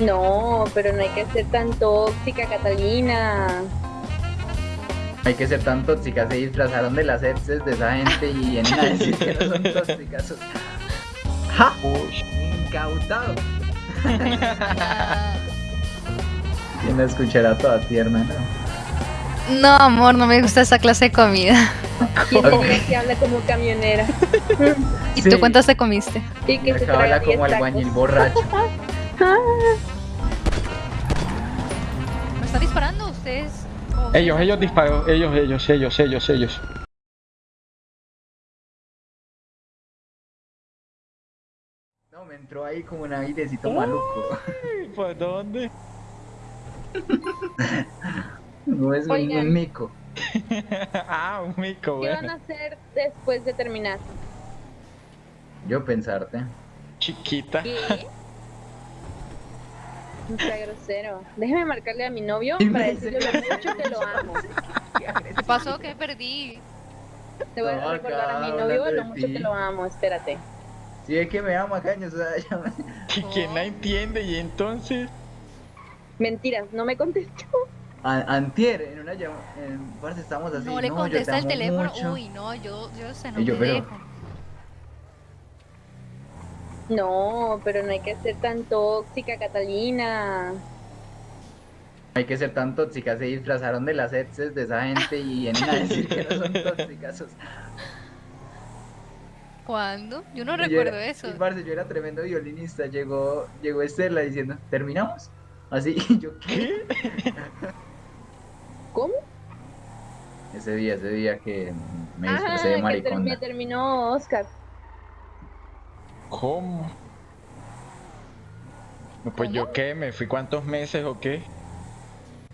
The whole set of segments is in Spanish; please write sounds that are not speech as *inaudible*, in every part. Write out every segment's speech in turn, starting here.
No, pero no hay que ser tan tóxica, Catalina. Hay que ser tan tóxicas, se disfrazaron de las exes de esa gente y vienen a decir que no son tóxicas. ¡Ja! Incautado. ¿Quién la escuchará toda tierna, no? No, amor, no me gusta esa clase de comida. ¿Quién Ok. es que habla como camionera? *laughs* ¿Y Sí. tú cuántas te comiste? Y que se 10 como albañil borracho. *laughs* ¿Me están disparando ustedes? Ellos, ellos disparan, ellos, ellos, ellos, ellos, ellos. No, me entró ahí como un airecito maluco. ¿Por dónde? *laughs* No es un, Oigan. un mico. *laughs* ah, un mico, ¿Qué van bueno. a hacer después de terminar? Yo pensarte. Chiquita. ¿Qué? No sea grosero. Déjeme marcarle a mi novio para decirle lo mucho que lo amo. *laughs* ¿Qué pasó? ¿Qué perdí? Te voy a No, recordar a mi novio lo mucho que lo amo. Espérate. Si es que me ama, caños. O sea, *laughs* ya me- ¿Y quién la entiende? Y entonces. Mentiras, no me contestó. A- Antier, en una llamada. En parte estamos así. No le contesta te el teléfono. mucho". Uy, no, yo, yo sé, no Y yo, me pero- dejo. No, pero no hay que ser tan tóxica, Catalina. Hay que ser tan tóxicas, se disfrazaron de las exes de esa gente y vienen a *laughs* decir que no son tóxicas. o sea. ¿Cuándo? Yo no Y yo recuerdo era- eso. Y parce, yo era tremendo violinista. Llegó, llegó Estela diciendo, ¿terminamos? Así, *laughs* y yo, ¿qué? *laughs* ¿Cómo? Ese día, ese día que me Ajá, disfracé de ter- maricona. me terminó Oscar. ¿Cómo? Pues yo qué, me fui cuántos meses o qué.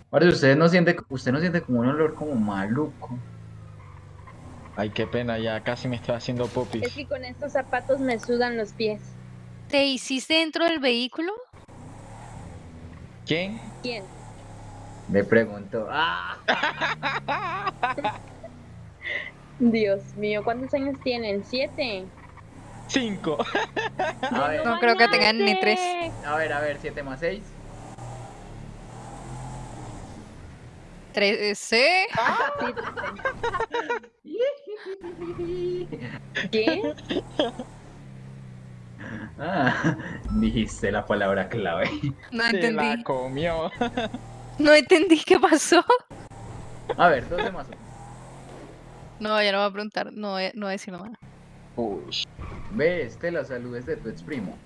Parce, usted no siente, usted no siente como un olor como maluco. Ay, qué pena, ya casi me estoy haciendo Es popis. que con estos zapatos me sudan los pies. ¿Te hiciste dentro del vehículo? ¿Quién? ¿Quién? Me preguntó, ¡ah! *laughs* Dios mío, ¿cuántos años tienen? ¿Siete? Cinco. *laughs* A ver, No creo que tengan ni tres. a ver, a ver, 7 más 6. ¿Trece? *laughs* ¿Qué? *laughs* Ah, dijiste la palabra clave. No Se la entendí. comió. No entendí qué pasó. A ver, 12 más 1. No, ya no voy a preguntar. No, no voy a decir nada. Uy. Ve, Estela, saludes de tu ex primo.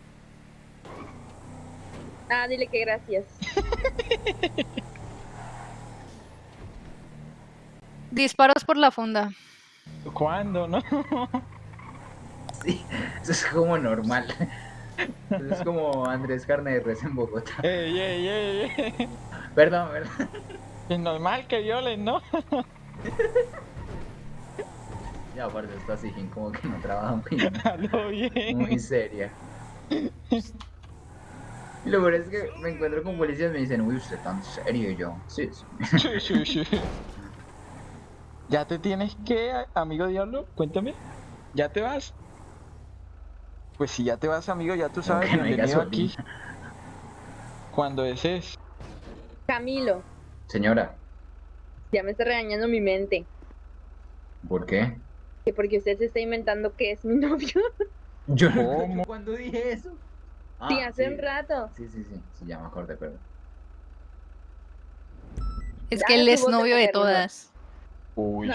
Ah, dile que gracias. *laughs* Disparos por la funda. ¿Cuándo, no? *laughs* Sí, eso es como normal. Eso es como Andrés Carne de Res en Bogotá. *laughs* ey, ey, ey, ey. Perdón, perdón. Es normal que violen, ¿no? Ya, aparte, esta Sijín como que no trabaja muy, *laughs* bien. muy seria. Y lo peor es que me encuentro con policías y me dicen, uy, usted tan serio y yo. Sí, sí. Sí, sí, sí. ¿Ya te tienes que, amigo diablo? Cuéntame. ¿Ya te vas? Pues si ya te vas, amigo, ya tú sabes, hay bienvenido aquí. Cuando desees. Camilo, Señora, ya me está regañando mi mente. ¿por qué? Que porque usted se está inventando que es mi *laughs* novio. Yo ¿Cómo? ¿Cuándo dije eso? Ah, sí, hace sí. un rato. Sí, sí, sí, sí, ya me acordé, perdón. Es que él es novio de ¿no? todas. Uy.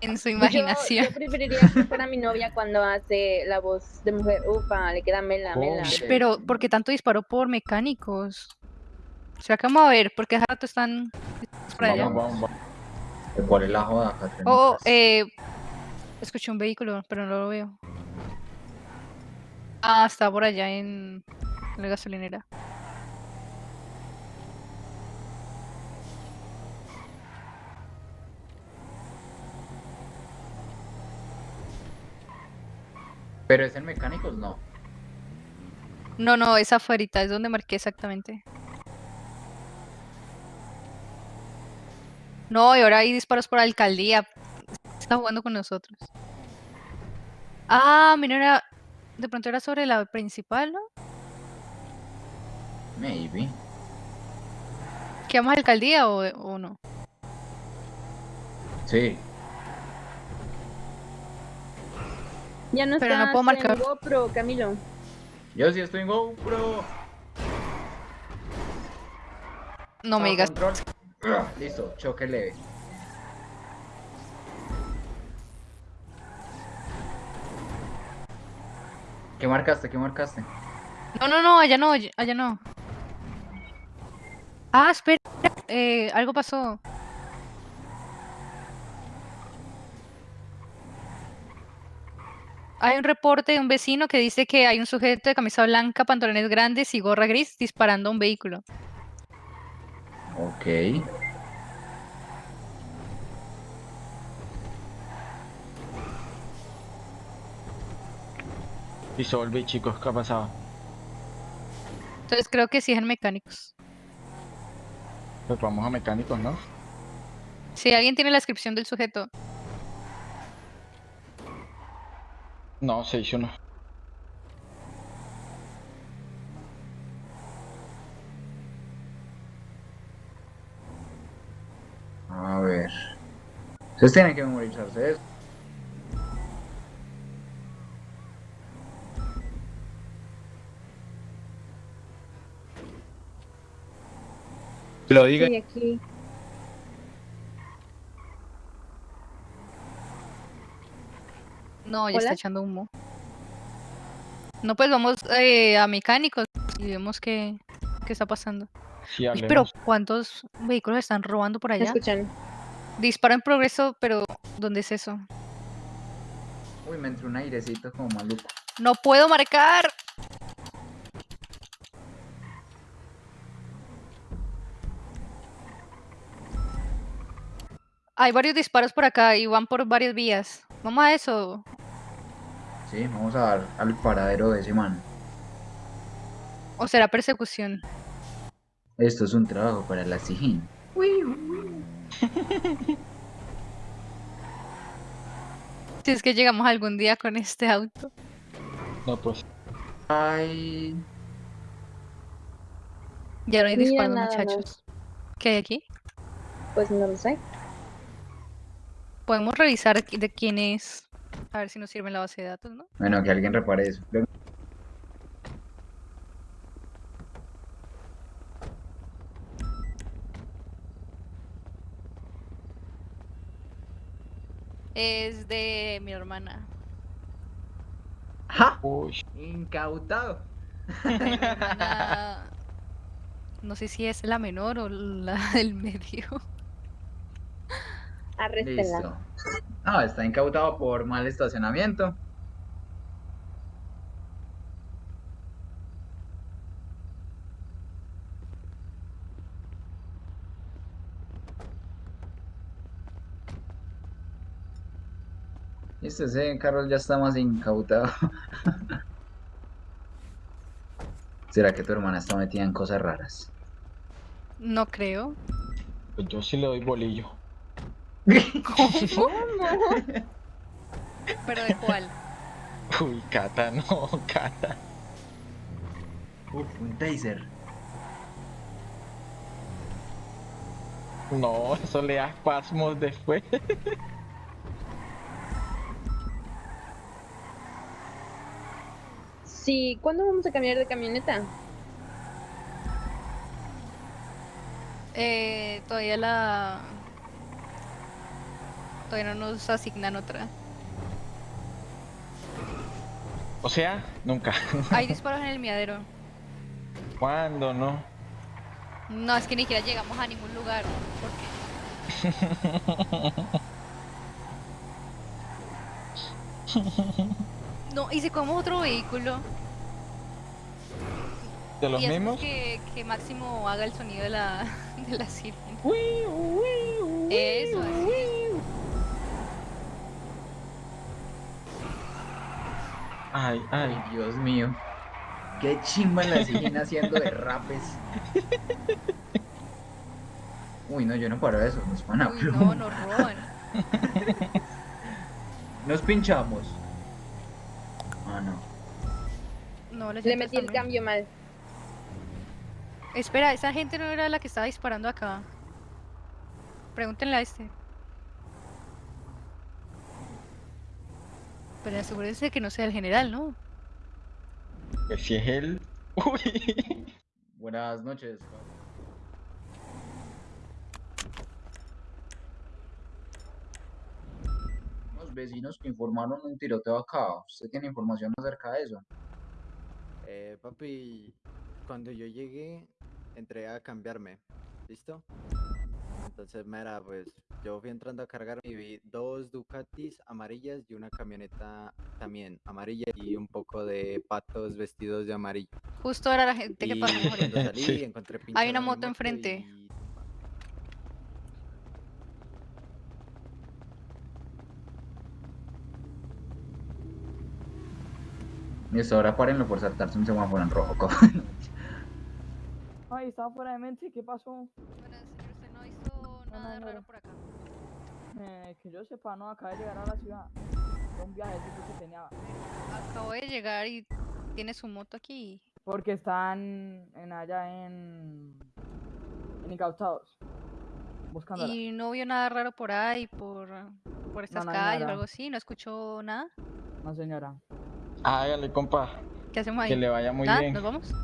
En su imaginación. yo preferiría que fuera mi novia cuando hace la voz de mujer. Ufa, le queda mela, mela. Pero, ¿por qué tanto disparó por mecánicos? ¿Será que vamos a ver? Porque hace rato están por allá. Vamos, vamos, vamos. ¿Cuál es la joda, Catherine? Oh, eh, escuché un vehículo, pero no lo veo. Ah, está por allá en la gasolinera. Pero es en mecánicos, no. No, no, es afuera, es donde marqué exactamente. No, y ahora hay disparos por alcaldía. Está jugando con nosotros. Ah, mira, era- de pronto era sobre la principal, ¿no? Maybe. ¿Que vamos a alcaldía o, o no? Sí. Ya no Pero no puedo marcar. en GoPro, Camilo. Yo sí estoy en GoPro. No me digas. control. Ah, Listo, choque leve. ¿Qué marcaste? ¿Qué marcaste? No, no, no, allá no, allá no. Ah, espera. Eh, algo pasó. Hay un reporte de un vecino que dice que hay un sujeto de camisa blanca, pantalones grandes y gorra gris disparando a un vehículo. Ok. Disolve, chicos, ¿qué ha pasado? Entonces creo que sí es en mecánicos. Pues vamos a mecánicos, ¿no? Si alguien tiene la descripción del sujeto, No, se hizo uno. A ver. Ustedes tienen que memorizarse Lo diga. Sí, aquí. no, ya está echando humo. No, pues vamos eh, a mecánicos y vemos qué, qué está pasando. Sí, Uy, pero ¿cuántos vehículos están robando por ¿Me allá? escuchan? Disparo en progreso, pero ¿dónde es eso? Uy, me entró un airecito como maluco. No puedo marcar. Hay varios disparos por acá y van por varias vías. Vamos a eso. Sí, vamos a dar al paradero de ese man. ¿O será persecución? Esto es un trabajo para la SIJIN. *laughs* Si es que llegamos algún día con este auto. No, pues. Ay. Ya no hay disparos, muchachos. ¿Qué hay aquí? Pues no lo sé. Podemos revisar de quién es. A ver si nos sirve en la base de datos, ¿no? Bueno, que alguien repare eso. Es de mi hermana. ¡Ja! Uy. Incautado. Mi *laughs* hermana- *laughs* No sé si es la menor o la del medio. Arréstenla. Listo. No, está incautado por mal estacionamiento. Listo, ese carro ya está más incautado. *laughs* ¿Será que tu hermana está metida en cosas raras? No creo. Pues yo sí le doy bolillo. ¿Pero de cuál? Uy, Cata, no, Cata. Uf, un taser. No, eso le da espasmos después. Sí, ¿cuándo vamos a cambiar de camioneta? Eh, todavía la... Todavía no nos asignan otra. O sea, nunca. Hay disparos en el miadero. *laughs* ¿Cuándo no? No, es que ni siquiera llegamos a ningún lugar. ¿Por qué? *laughs* No, y si cogemos otro vehículo. ¿De los y mismos? que, que Máximo haga el sonido de la, *laughs* de la sirena. Eso, así. uy. Ay, Ay. Dios mío. Qué chimba la siguen haciendo de rapes. Uy, no, yo no paro eso, nos van a Uy, no, nos roban. *laughs* Nos pinchamos. Ah, no. No, las Le metí el cambio mal. Espera, esa gente no era la que estaba disparando acá. Pregúntenle a este. Pero asegúrense que no sea el general, ¿no? Si es él. *laughs* Uy. Buenas noches. Unos vecinos que informaron un tiroteo acá. ¿Usted tiene información acerca de eso? Eh, papi, cuando yo llegué, entré a cambiarme. ¿Listo? Entonces, mira, pues yo fui entrando a cargar y vi dos Ducatis amarillas y una camioneta también amarilla y un poco de patos vestidos de amarillo. Justo era la gente que pasó salí, Sí. encontré Hay una moto enfrente. y- Listo, ahora párenlo por saltarse un semáforo en rojo. *laughs* Ay, estaba fuera de mente, ¿qué pasó? Bueno, señor, usted no hizo nada no, raro no. por acá. Eh, que yo sepa, no, acabé de llegar a la ciudad. Fue un viajecito que tenía. Acabo de llegar y tiene su moto aquí. Porque están en allá en. en incautados. Buscándola. Y no vio nada raro por ahí, por, por estas no calles o algo así. ¿No escuchó nada? No, señora. Hágale, compa. ¿Qué hacemos ahí? Que le vaya muy ¿Nada? bien. ¿Nos vamos?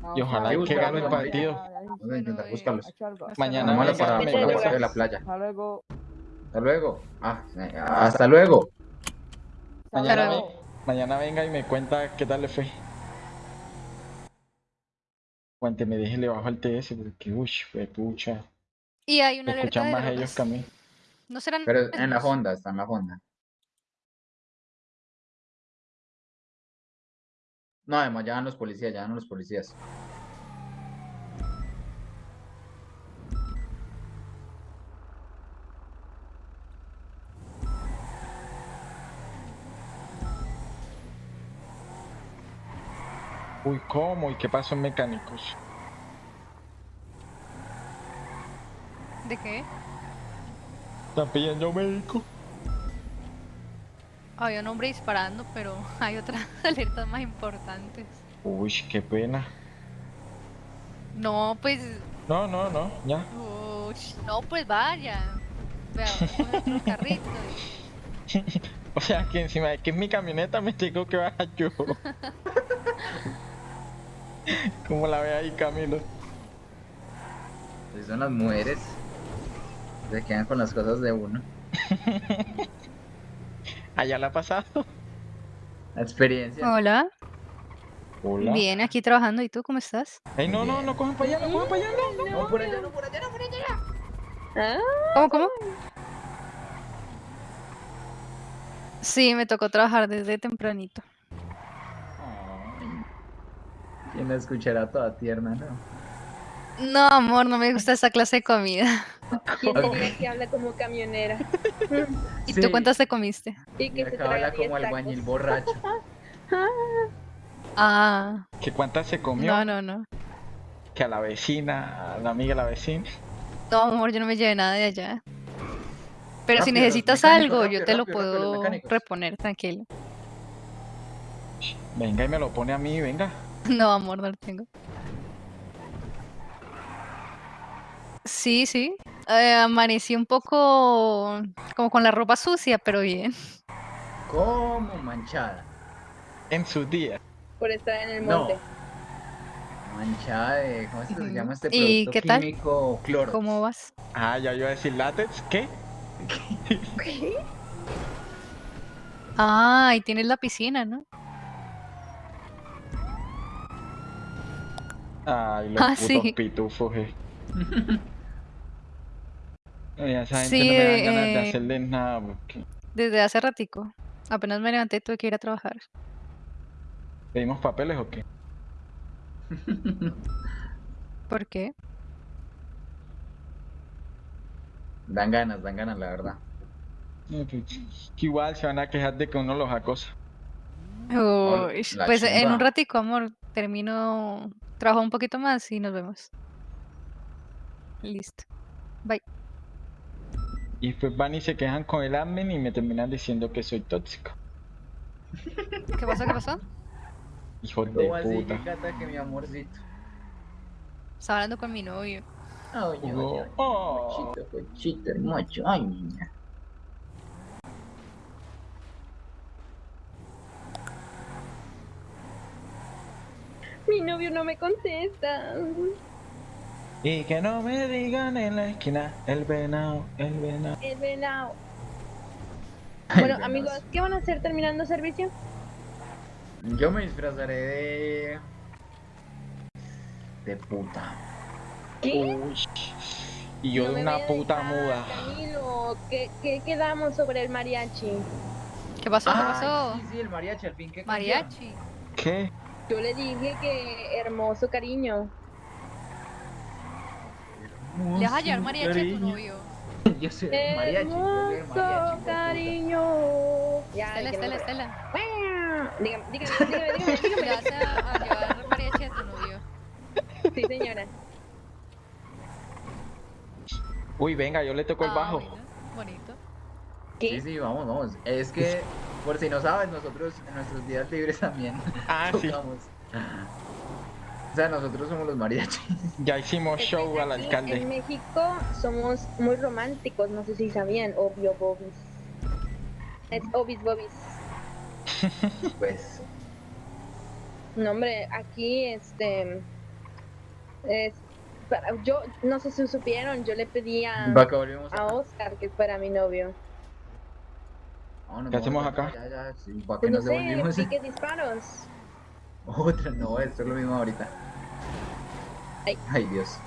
No, Y ojalá suave, que gane el partido. Vamos Bueno, eh, Mañana para, para la playa. Hasta luego. Hasta luego. Ah, eh, hasta luego. Mañana, ve- mañana venga y me cuenta qué tal le fue. Cuénteme, déjele bajo al TS porque, uy, fue pucha. Y hay una alerta escuchan de más drogas. ellos que a mí. ¿No serán Pero en la? Honda, está en la Honda. No, además ya van los policías, ya van los policías. Uy, ¿cómo? ¿Y qué pasó en mecánicos? ¿De qué? Están pidiendo médico. Había un hombre disparando, pero *laughs* hay otras *laughs* alertas más importantes. Uy, qué pena. No, pues. No, no, no, ya. ush, no, pues vaya. Vea, carrito. y- *laughs* O sea, que encima de que es mi camioneta me tengo que bajar yo. *laughs* ¿Cómo la ve ahí, Camilo? Así son las mujeres. Se quedan con las cosas de uno. *laughs* Allá la ha pasado. La experiencia. Hola. Hola. Bien, aquí trabajando. ¿Y tú cómo estás? Ey, no, no, no cojan para allá, no cojan para allá, no. No, por allá, no, por allá, no, por allá. Ah, ¿Cómo, cómo? Sí, me tocó trabajar desde tempranito. Ay. ¿Quién la escuchará toda tierna, no? No, amor, no me gusta esa clase de comida. ¿Quién Ok. diría que habla como camionera? *laughs* ¿Y Sí. tú cuántas te comiste? Y que se habla 10 como albañil borracho. Ah, ¿Que cuántas se comió? no, no, no. Que a la vecina, a la amiga de la vecina. No, amor, yo no me llevé nada de allá. Pero si Rápido, los necesitas algo, yo te lo rápido, puedo reponer, tranquilo. Venga y me lo pone a mí, venga. *laughs* No, amor, no lo tengo. Sí, sí. Eh, amanecí un poco como con la ropa sucia, pero bien. Como manchada. En sus días. Por estar en el No. monte. Manchada de. ¿Cómo se llama este ¿Y producto qué tal? químico? Cloro. ¿Cómo vas? Ah, ya iba a decir látex, ¿qué? *laughs* Ah, y tienes la piscina, ¿no? Ay, los Ah, putos sí. pitufos, eh. A esa gente Sí, no me dan ganas de eh, hacerles nada, porque Desde hace ratico. Apenas me levanté, tuve que ir a trabajar. pedimos papeles o qué. *laughs* ¿Por qué? Dan ganas, dan ganas, la verdad. Pues, que igual se van a quejar de que uno los acosa. Uy, pues en un ratico, amor, termino, trabajo un poquito más y nos vemos. Listo. Bye. Y después van y se quejan con el admin y me terminan diciendo que soy tóxico. ¿Qué pasó? ¿Qué pasó? Hijos de ¿Cómo así? puta. ¿Qué cata que mi amorcito? Estaba hablando con mi novio. Ay, ay, Hugo. ay, Oh. Pochito, pochito, hermoso. Ay, niña. Mi novio no me contesta. Y que no me digan en la esquina, el venado, el venado. El venado. Bueno, amigos, ¿qué van a hacer terminando servicio? Yo me disfrazaré de. de puta. ¿Qué? Uy. Y yo No de una puta dejar, muda. Camilo, ¿qué, qué quedamos sobre el mariachi? ¿Qué pasó? ¿Qué pasó? Sí, sí, el mariachi, al fin que Mariachi. ¿Qué? Yo le dije que hermoso cariño. ¿Le vas a llevar mariachi a tu cariño. novio? Yo soy mariachi. Hermoso mariachi. cariño. Ya, Estela, Estela. Estela. Dígame, dígame, *laughs* dígame, dígame, dígame. ¿Le vas a, a llevar mariachi a tu novio? Sí, señora. Uy, venga, yo le toco el Ah, bajo. bueno, bonito. Sí, ¿Qué? sí, vamos, vamos. Es que, por si no sabes, nosotros en nuestros días libres también *laughs* Ah, sí. O sea, nosotros somos los mariachis. *laughs* Ya hicimos Es que show al aquí En alcalde. México somos muy románticos, no sé si sabían, obvio, bobis. Es obis, bobis. *laughs* Pues, No, hombre, aquí, este. Es. para- yo, no sé si supieron, yo le pedí a, ¿para qué volvimos a? Oscar que fuera mi novio. No, no, ¿Qué hacemos acá? Ya, ya, sí, ¿para qué no nos sé, devolvimos? *laughs* disparos. Otra, no, esto es lo mismo ahorita. Ay. Ay, Dios.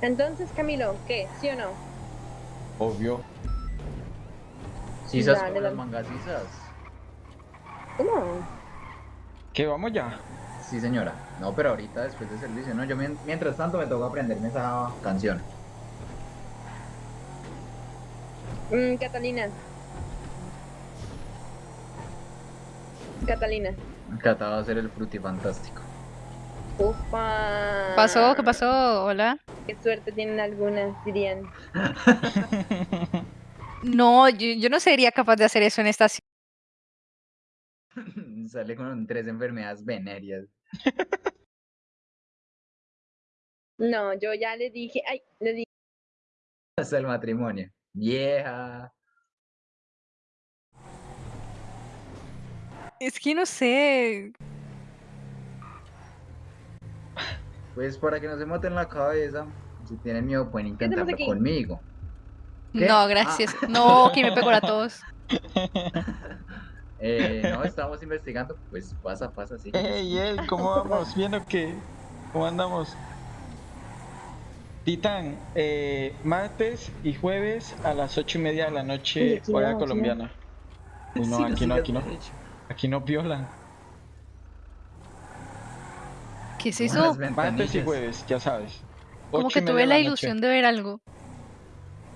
Entonces, Camilo, ¿qué? ¿Sí o no? Obvio. Con las mangasisas. ¿Cómo? ¿Qué vamos ya? Sí, señora. No, pero ahorita después de servicio, ¿no? Yo mien- mientras tanto me toca aprenderme esa canción. Mm, Catalina. Catalina. Cata va a ser el frutifantástico. Ufa. ¿Qué pasó? ¿Qué pasó? Hola. Qué suerte tienen algunas, dirían. *laughs* No, yo, yo no sería capaz de hacer eso en esta ciudad. *laughs* Sale con tres enfermedades venéreas. No, yo ya le dije, ay, le dije, Hasta el matrimonio. Vieja. Es que no sé. Pues para que no se maten la cabeza. Si tienen miedo pueden intentarlo conmigo. ¿Qué? No, Ah. gracias. No, que me pegó a todos. *laughs* Eh, no, estamos investigando. Pues pasa, pasa, sí. Ey, ey, ¿cómo vamos? ¿Viendo qué? ¿Cómo andamos? Titán, eh, martes y jueves a las ocho y media de la noche, aquí hora no, colombiana. Uy, no, Sí, aquí no, aquí no. Aquí no violan. ¿Qué es eso? Martes y jueves, ya sabes. Como que tuve la ilusión de ver algo.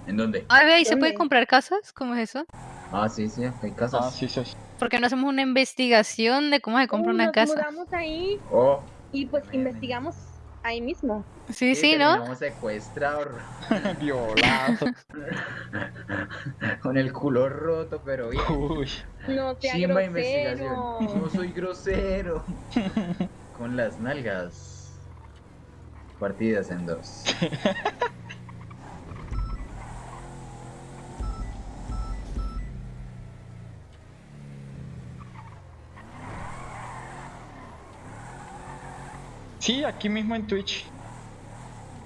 ¿En dónde? Ay, ve, ¿y se puede comprar casas? ¿Cómo es eso? Ah, sí, sí, hay casas. Ah, sí, sí. ¿Por qué no hacemos una investigación de cómo se compra "Uy, una nos casa? mudamos ahí Oh, y pues investigamos ahí mismo. Sí, sí, ¿no? terminamos secuestrados. *laughs* Violado. *laughs* Con el culo roto, pero bien. Uy. No sea Chimba grosero. investigación. No soy grosero. *laughs* Con las nalgas. Partidas en dos. Sí, aquí mismo en Twitch.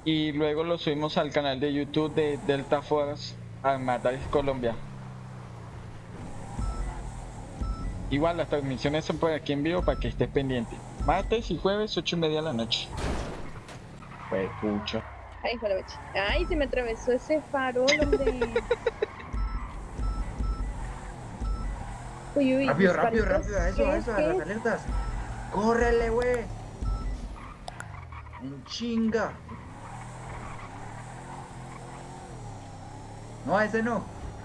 Y luego lo subimos al canal de YouTube de Delta Force Armadaris Colombia. Igual las transmisiones son por aquí en vivo para que estés pendiente. Martes y jueves, ocho y media de la noche. Pues pucho. Ay. Ay, se me atravesó ese farol, hombre. *laughs* Uy, uy, Rápido, rápido, rápido, a eso, ¿Qué a es? eso, a ¿Qué las alertas. ¡Córrele, güey! en chinga. No, ese no. *laughs*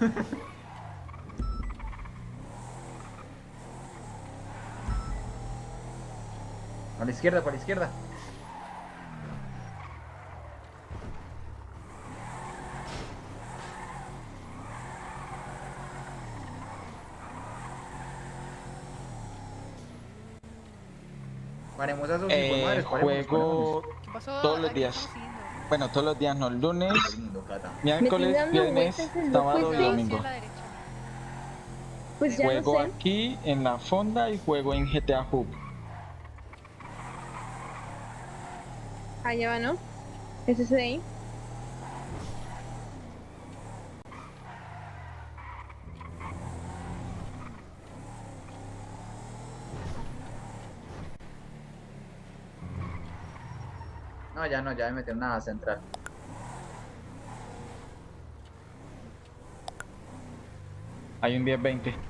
para la izquierda, para la izquierda. Paremos a esos eh, madres, paremos, juego... Paremos pasó? todos los ¿A qué días. Bueno, todos los días, no, lunes, miércoles, viernes, sábado loco y domingo. Pues ya Juego no sé. aquí en la fonda y juego en GTA Hub. Allá va, ¿no? ¿Es ese de ahí? No, ya no, ya me metí en una central. Hay un 10-20.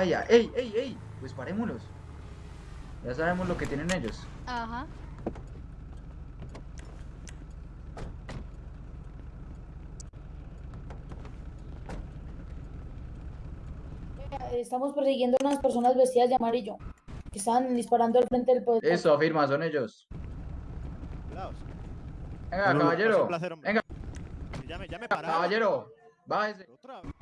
Vaya, ey, ey, ey, pues parémoslos. Ya sabemos lo que tienen ellos. Ajá. Estamos persiguiendo a unas personas vestidas de amarillo que estaban disparando al frente del pueblo. Eso, afirma, son ellos. Cuidados. Venga, caballero. placer. Venga, Ya me, ya me caballero. Bájese. Otra vez.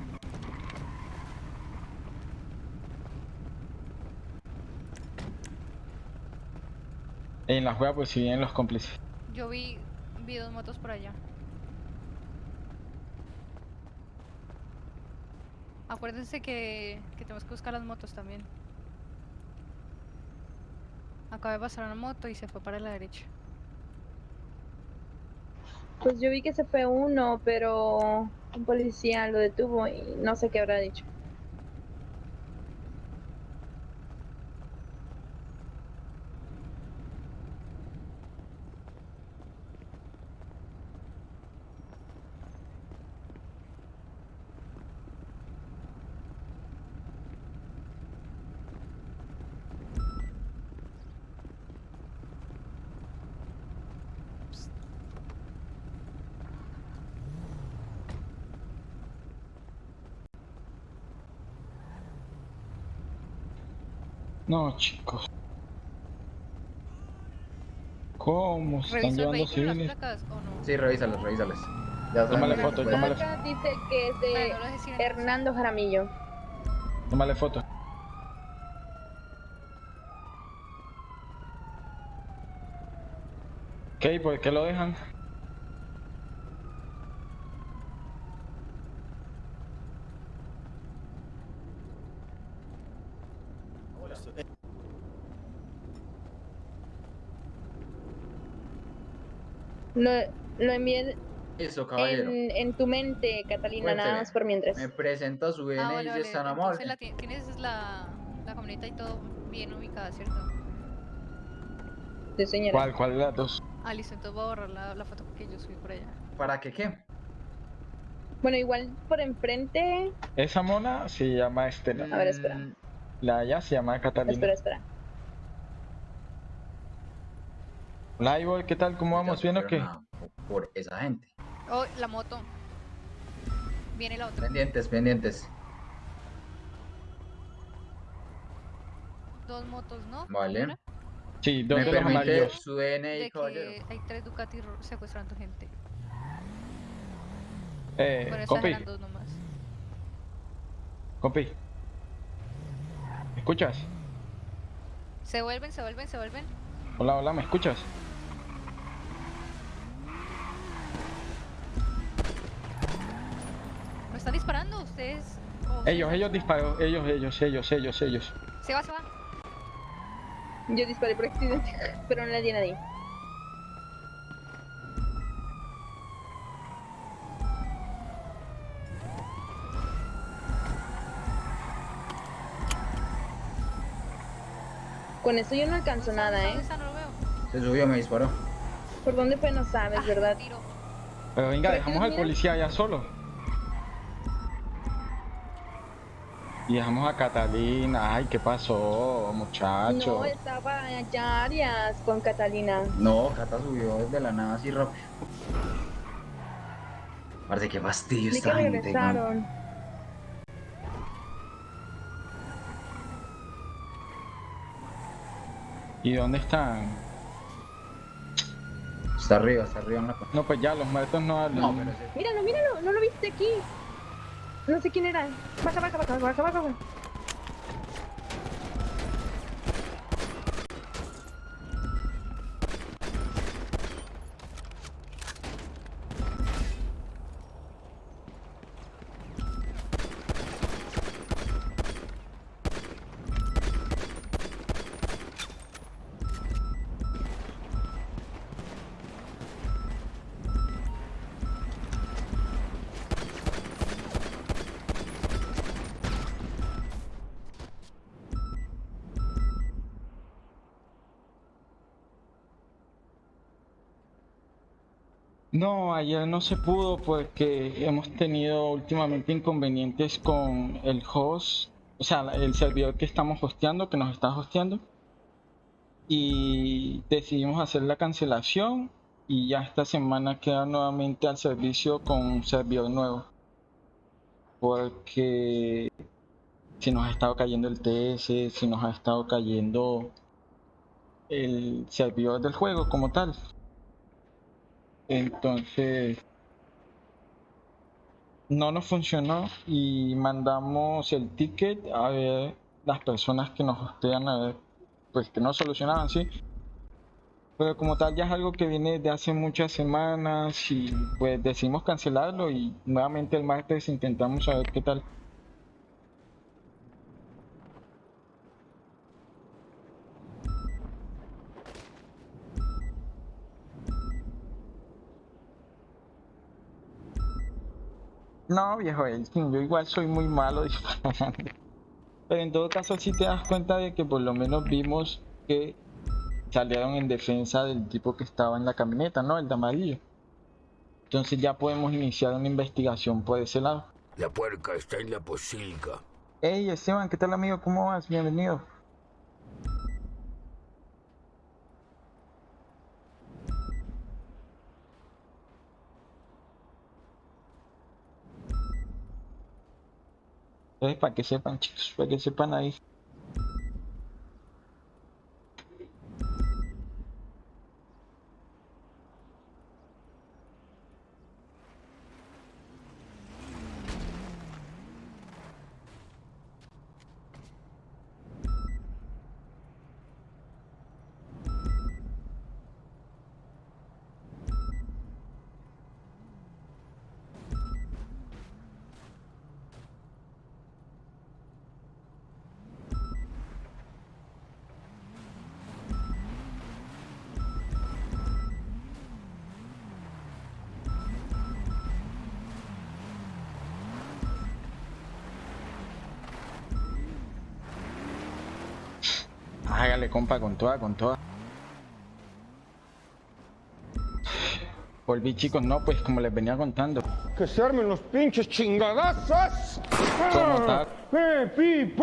En la juega pues si vienen los cómplices. Yo vi, vi dos motos por allá. Acuérdense que, que tenemos que buscar las motos también. Acaba de pasar una moto y se fue para la derecha. Pues yo vi que se fue uno, pero un policía lo detuvo y no sé qué habrá dicho. No, chicos. ¿Cómo se están ¿Revisa el llevando civiles? placas o no? Sí, revísalos, revísalos. Ya Tómale foto, tómale Acá dice que es de Bueno, no. Hernando Jaramillo. Tómale foto. ¿Qué? ¿Por qué lo dejan? Esto- eh, Lo, lo envié Eso, caballero. en, en tu mente, Catalina, nada más por mientras. Me presento a su Ah, DNI vale, si vale. es tan Entonces amable. la ti- tienes la, la camioneta y todo bien ubicada, ¿cierto? Sí, señora. ¿Cuál? ¿Cuál de las dos? Ah, listo, entonces voy a borrar la, la foto que yo subí por allá. ¿Para qué qué? Bueno, igual por enfrente. Esa mona se llama Estela. A ver, espera. La de allá se llama Catalina. Espera, espera. Hola, Ivor, ¿qué tal? ¿Cómo vamos? ¿Bien o qué? Por esa gente. Oh, la moto. Viene la otra. Pendientes, pendientes. Dos motos, ¿no? Vale. Una, Sí, dos ¿Me de los permite amarillos. su DNI, De caballero? que hay tres Ducati secuestrando gente. Eh, Bueno, estas compi, dos nomás. compi. ¿Me escuchas? Se vuelven, se vuelven, se vuelven. Hola, hola, ¿me escuchas? Están disparando ustedes? Ellos, ellos disparando? disparan. Ellos, ellos, ellos, ellos, ellos. Se va, se va. Yo disparé por accidente, *laughs* pero no le di a nadie. Con eso yo no alcanzo nada, ¿Dónde ¿eh? está? No lo veo. Se subió, me disparó. ¿Por dónde fue? No sabes, Ah, ¿verdad? tiro. Pero venga, Pero dejamos al mira. policía allá solo. Y dejamos a Catalina. Ay, ¿qué pasó, muchacho? No, estaba allá Arias con Catalina. No, Cata subió desde la nada así rápido. Parece que fastidio Vi que esta gente. ¿Y dónde están? Está arriba, está arriba en la No, pues ya, los muertos no hablan. No, pero Míralo, míralo, no lo viste aquí. の敵狙い。バカバカバカバカバカ。No, ayer no se pudo porque hemos tenido últimamente inconvenientes con el host, o sea, el servidor que estamos hosteando, que nos está hosteando. Y decidimos hacer la cancelación y ya esta semana queda nuevamente al servicio con un servidor nuevo. Porque si nos ha estado cayendo el TS, si nos ha estado cayendo el servidor del juego como tal. Entonces, no nos funcionó y mandamos el ticket a ver las personas que nos hostean, a ver, pues que no solucionaban, sí. Pero como tal ya es algo que viene de hace muchas semanas y pues decidimos cancelarlo y nuevamente el martes intentamos saber qué tal. No, viejo Elkin, yo igual soy muy malo *laughs* disparando. Pero en todo caso sí te das cuenta de que por lo menos vimos que salieron en defensa del tipo que estaba en la camioneta, ¿no? El de amarillo. Entonces ya podemos iniciar una investigación por ese lado. La puerca está en la posilga. Hey Esteban, ¿qué tal amigo? ¿Cómo vas? Bienvenido. Entonces, para que sepan, chicos, para que sepan ahí. Compa, con toda, con toda. Volví, chicos, no, pues como les venía contando. Que se armen los pinches chingadazos. ¿Cómo tal? ¡Eh, pi!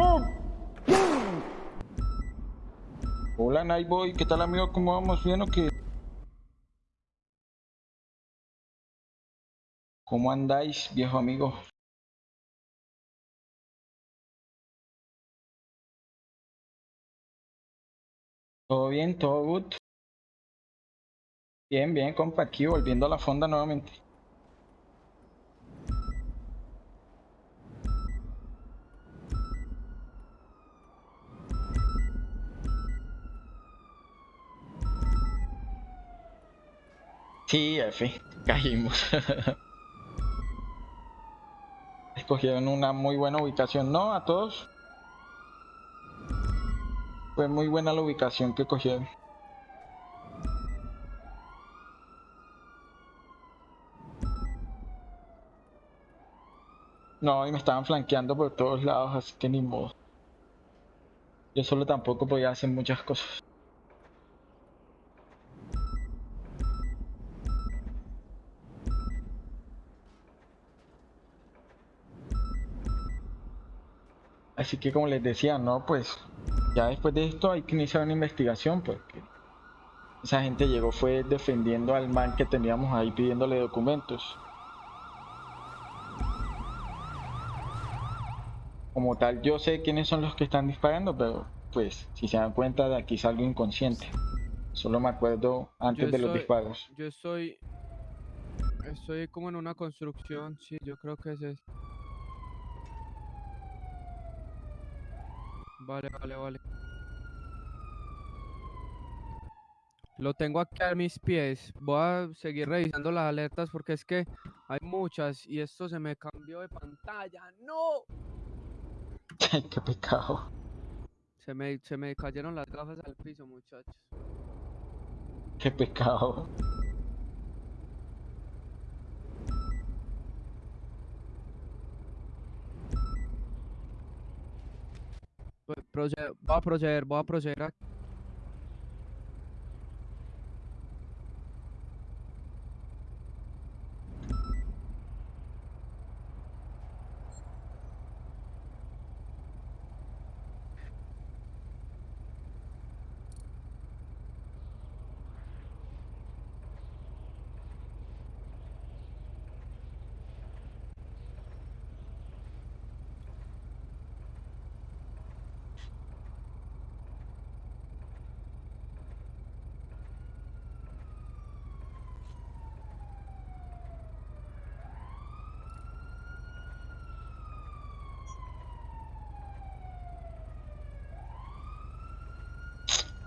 Hola, Nightboy, ¿qué tal, amigo? ¿Cómo vamos? ¿Bien o qué? ¿Cómo andáis, viejo amigo? ¿Todo bien? ¿Todo good? Bien, bien, compa, aquí volviendo a la fonda nuevamente. Sí, F, *laughs* caímos. *laughs* Escogieron una muy buena ubicación, ¿no? A todos. Fue muy buena la ubicación que cogieron. No, y me estaban flanqueando por todos lados, así que ni modo. Yo solo tampoco podía hacer muchas cosas. Así que como les decía, no, pues ya después de esto hay que iniciar una investigación porque esa gente llegó fue defendiendo al man que teníamos ahí pidiéndole documentos. Como tal, yo sé quiénes son los que están disparando, pero pues si se dan cuenta de aquí salgo inconsciente. Solo me acuerdo antes Yo de los disparos. Yo estoy. Estoy como en una construcción, sí, yo creo que es eso. Vale, vale, vale. Lo tengo aquí a mis pies. Voy a seguir revisando las alertas porque es que hay muchas y esto se me cambió de pantalla. ¡No! *laughs* Qué pecado. Se me, se me cayeron las gafas al piso, muchachos. Qué pecado. Proje, boa Projeiro, boa Projeiro.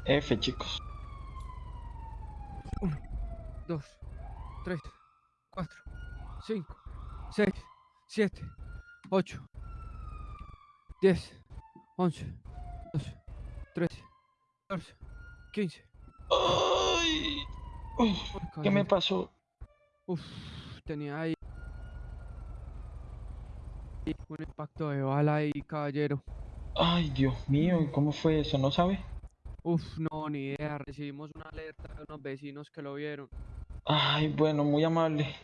F, chicos. 1, 2, 3, 4, 5, 6, 7, 8, 10, 11, 12, 13, 14, 15. ¡Ay! ¿Qué me pasó? Uf, tenía ahí un impacto de bala ahí, caballero. Ay, Dios mío, ¿y cómo fue eso? ¿No sabe? Uf, no, ni idea. Recibimos una alerta de unos vecinos que lo vieron. Ay, bueno, muy amable.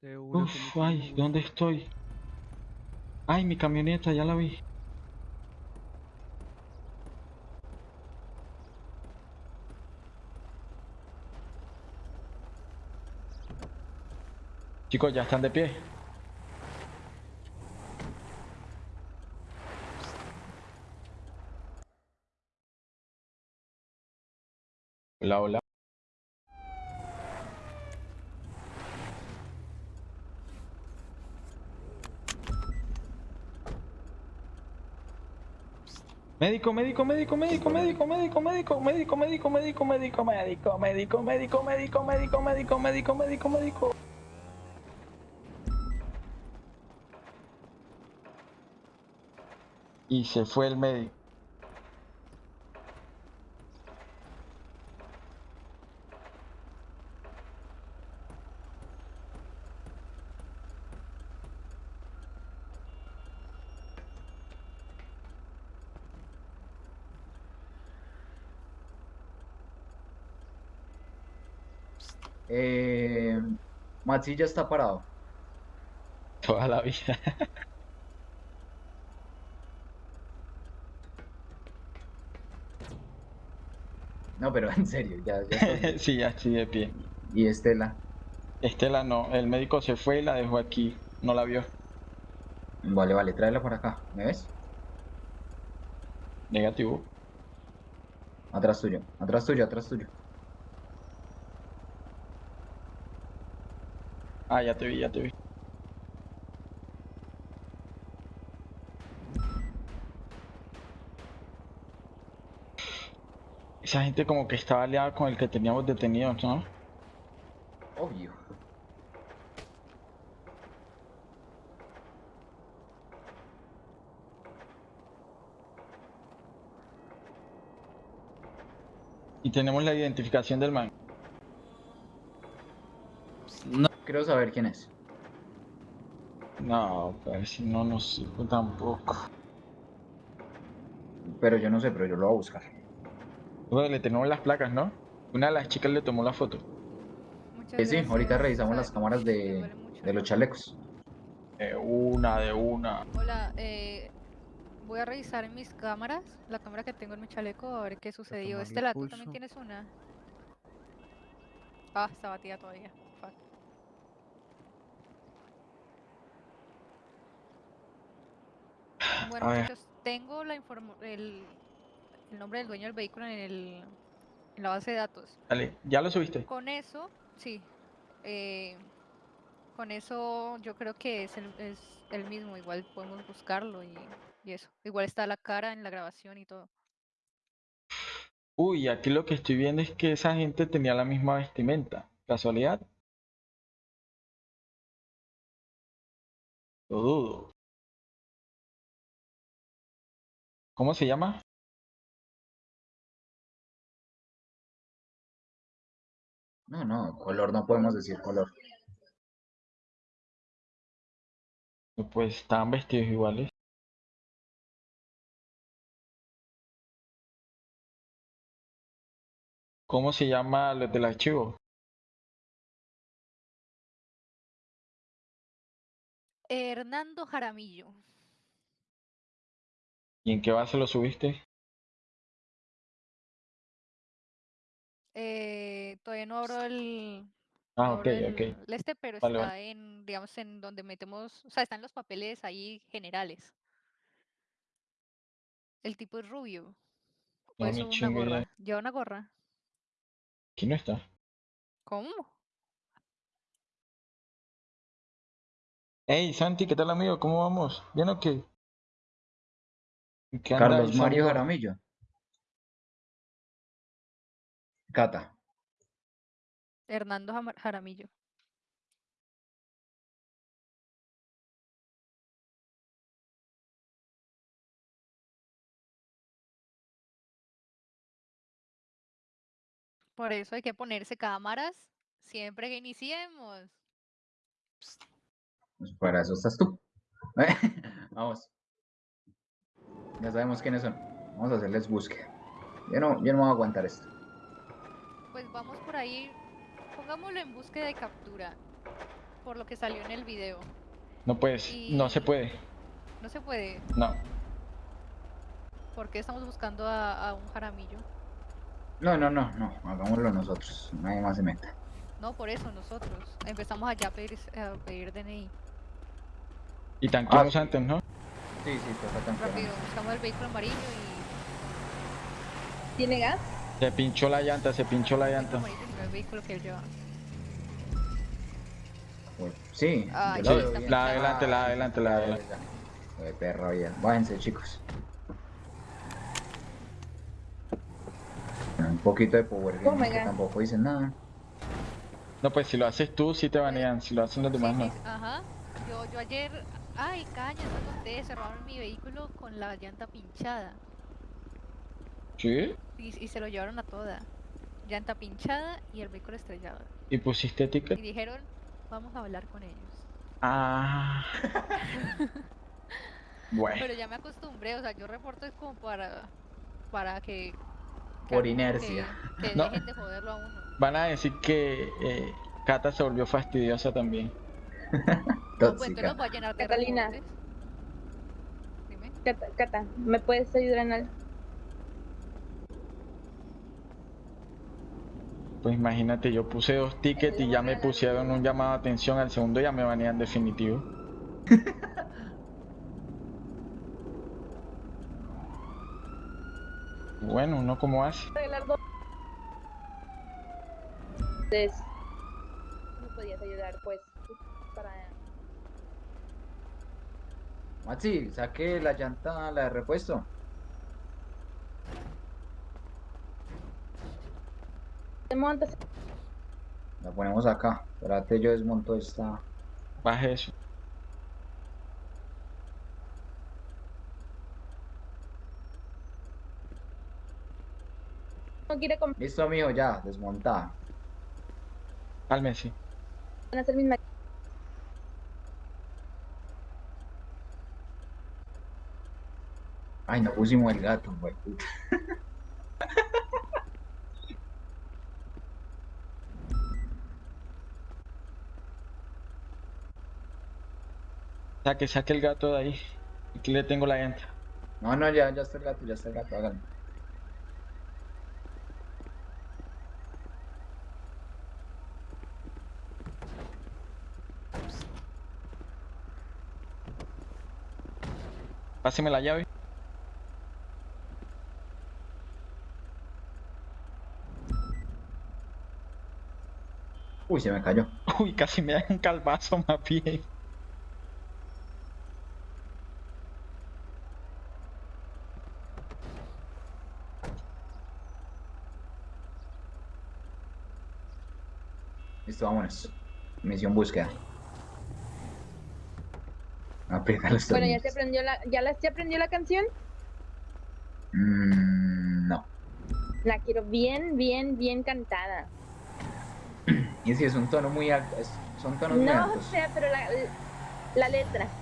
De una, Uf, ay. ¿dónde estoy? Ay, mi camioneta, ya la vi. Chicos, ya están de pie. Hola, hola. Médico, médico, médico, médico, médico, médico, médico, médico, médico, médico, médico, médico, médico, médico, médico, médico, médico, médico, médico, médico. Y se fue el médico. Eh, Maxi ya está parado. Toda la vida. No, pero en serio, ya, ya. *laughs* Sí, ya estoy de pie. Y Estela. Estela no, el médico se fue y la dejó aquí. No la vio. Vale, vale, tráela por acá. ¿Me ves? Negativo. Atrás tuyo, atrás tuyo, atrás tuyo. Ah, ya te vi, ya te vi. Esa gente como que estaba aliada con el que teníamos detenidos, ¿no? Obvio. Y tenemos la identificación del man. Quiero saber quién es. No, pues si no nos sirve tampoco. Pero yo no sé, pero yo lo voy a buscar. Bueno, le tenemos las placas, ¿no? Una de las chicas le tomó la foto. Muchas Eh, sí, ahorita revisamos las cámaras de, de los chalecos. De una, de una. Hola, eh, Voy a revisar en mis cámaras, la cámara que tengo en mi chaleco, a ver qué sucedió. Estela, ¿tú también tienes una? Ah, está batida todavía. Bueno, A ver. muchachos, tengo la el, el nombre del dueño del vehículo en, el, en la base de datos. Dale, ¿ya lo subiste? Con eso, sí. eh, con eso yo creo que es el, es el mismo. Igual podemos buscarlo y, y eso. Igual está la cara en la grabación y todo. Uy, aquí lo que estoy viendo es que esa gente tenía la misma vestimenta. ¿Casualidad? Lo dudo. ¿Cómo se llama? No, no, color, no podemos decir color. Pues estaban vestidos iguales. ¿Cómo se llama los del archivo? Hernando Jaramillo. ¿Y en qué base lo subiste? Eh, todavía no abro el, Ah, ok, el, ok. el este, pero Vale, está vale. en, digamos, en donde metemos, o sea, están los papeles ahí generales. El tipo es rubio. No, una gorra. Lleva una gorra. Aquí no está. ¿Cómo? Hey, Santi, ¿qué tal amigo? ¿Cómo vamos? ¿Bien o qué? ¿En qué anda Carlos Mario? Jaramillo. Cata. Hernando Jaramillo. Por eso hay que ponerse cámaras siempre que iniciemos. Pues para eso estás tú. *laughs* Vamos. Ya sabemos quiénes son. Vamos a hacerles búsqueda. Yo no, yo no voy a aguantar esto. Pues vamos por ahí. Pongámoslo en búsqueda y captura. Por lo que salió en el video. No puedes, no se puede. No se puede. No. ¿Por qué estamos buscando a, a un jaramillo? No, no, no, no. Hagámoslo nosotros. Nadie más se meta. No, por eso nosotros. Empezamos allá a pedir, a pedir DNI. Y tanqueamos sí. antes, ¿no? Sí, sí, toca tanquear Rápido, buscamos el vehículo amarillo y ¿Tiene gas? Se pinchó la llanta, se pinchó la llanta. el vehículo que él lleva. Sí, Ah, yo sí, está. La adelante, la Ah, adelante, la ya, adelante. ya. Qué perro bien. Váyanse, chicos. Un poquito de power Oh que tampoco dicen nada. No, pues si lo haces tú, sí te banean. Si lo hacen los Sí, demás, no. mis- ajá. Yo, yo ayer, ay, caña, no conté, cerraron mi vehículo con la llanta pinchada ¿Sí? y, y se lo llevaron a toda. Llanta pinchada y el vehículo estrellado. ¿Y pusiste Y ticket? dijeron, vamos a hablar con ellos. Ah. *laughs* bueno. Pero ya me acostumbré, o sea, yo reporto es como para, para que... que Por inercia. Que, que No. dejen de joderlo a uno. Van a decir que eh, Cata se volvió fastidiosa también. *laughs* No, pues Tóxica. llenar de Catalina. Dime. Cata, Cata, ¿me puedes ayudar en algo? Pues imagínate, yo puse dos tickets y ya me pusieron un llamado de atención. Al segundo ya me banean definitivo. *laughs* Bueno, ¿uno cómo hace? Entonces, ¿me podías ayudar, pues, para... Maxi, saque la llanta, la de repuesto. ¿Te montas? La ponemos acá. Espérate, yo desmonto esta. Baje eso. No quiere comer, Listo, amigo, ya, desmontada. Cálmese. van a hacer mis Ay, no pusimos el gato, güey. Saque, saque el gato de ahí. Aquí le tengo la llanta. No, no, ya, ya está el gato, ya está el gato, háganlo. Páseme la llave. Uy, se me cayó. Uy, casi me da un calvazo más bien. Listo, vámonos. Misión búsqueda. Aprieta los Bueno, ¿ya se aprendió la, ya la, se aprendió la canción? Mm, no. La quiero bien, bien, bien cantada. Y si es un tono muy alto, es- son tonos muy No altos. sé, pero la, la letra.